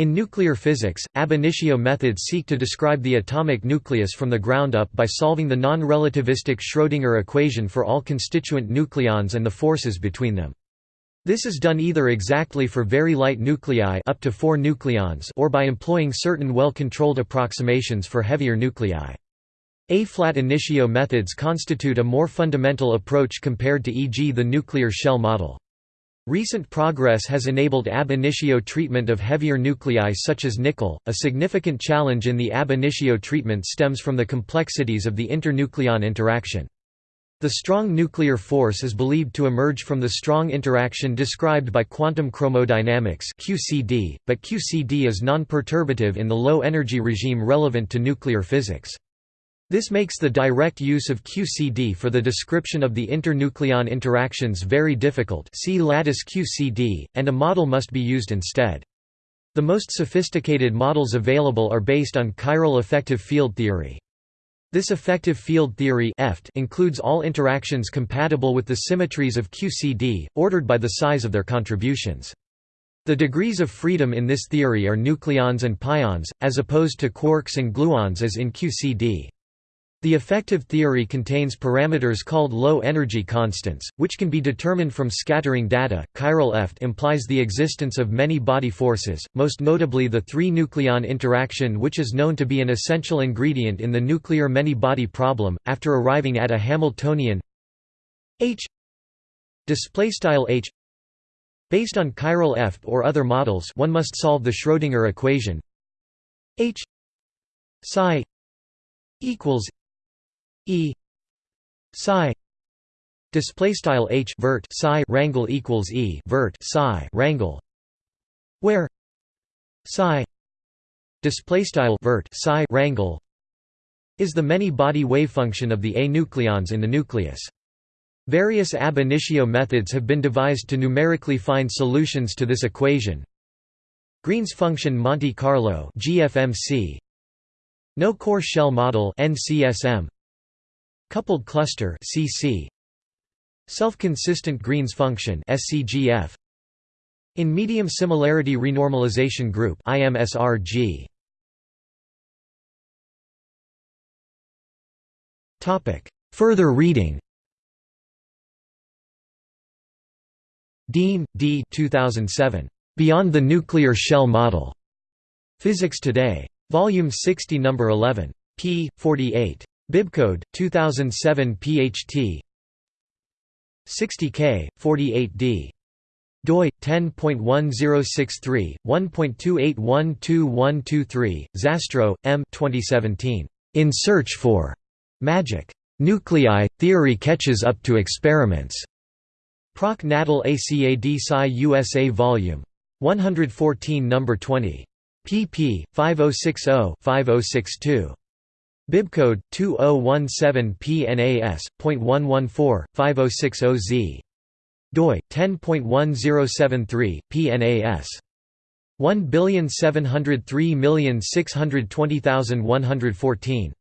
In nuclear physics, ab initio methods seek to describe the atomic nucleus from the ground up by solving the non-relativistic Schrödinger equation for all constituent nucleons and the forces between them. This is done either exactly for very light nuclei up to 4 nucleons or by employing certain well-controlled approximations for heavier nuclei. A-flat initio methods constitute a more fundamental approach compared to e.g. the nuclear shell model. Recent progress has enabled ab initio treatment of heavier nuclei such as nickel. A significant challenge in the ab initio treatment stems from the complexities of the internucleon interaction. The strong nuclear force is believed to emerge from the strong interaction described by quantum chromodynamics (QCD), but QCD is non-perturbative in the low energy regime relevant to nuclear physics. This makes the direct use of QCD for the description of the internucleon interactions very difficult see lattice QCD, and a model must be used instead. The most sophisticated models available are based on chiral effective field theory. This effective field theory includes all interactions compatible with the symmetries of QCD, ordered by the size of their contributions. The degrees of freedom in this theory are nucleons and pions, as opposed to quarks and gluons as in QCD. The effective theory contains parameters called low-energy constants, which can be determined from scattering data. Chiral EFT implies the existence of many body forces, most notably the three-nucleon interaction which is known to be an essential ingredient in the nuclear many-body problem, after arriving at a Hamiltonian H H Based on chiral EFT or other models one must solve the Schrödinger equation H psi equals E. Psi. Display style H vert psi rangle equals E vert psi rangle where? Psi. Display style vert psi rangle is the many-body wavefunction of the A nucleons in the nucleus. Various ab initio methods have been devised to numerically find solutions to this equation. Green's function Monte Carlo GFMC No core shell model NCSM Coupled cluster CC Self-consistent Green's function SCGF In medium similarity renormalization group IMSRG Topic Further reading Dean, D. 2007. Beyond the Nuclear Shell Model. Physics Today. Volume 60 No. 11. p. 48. Bibcode 2007 PHT 60K 48D doi 10.1063 1.28122123 Zastrow M. 2017 In Search for Magic. Nuclei Theory catches up to experiments. Proc Natal ACAD Sci USA Volume. 114 number 20 pp 5060 5062 Bibcode 2017PNAS.114.5060Z. doi 10.1073 PNAS 17236200114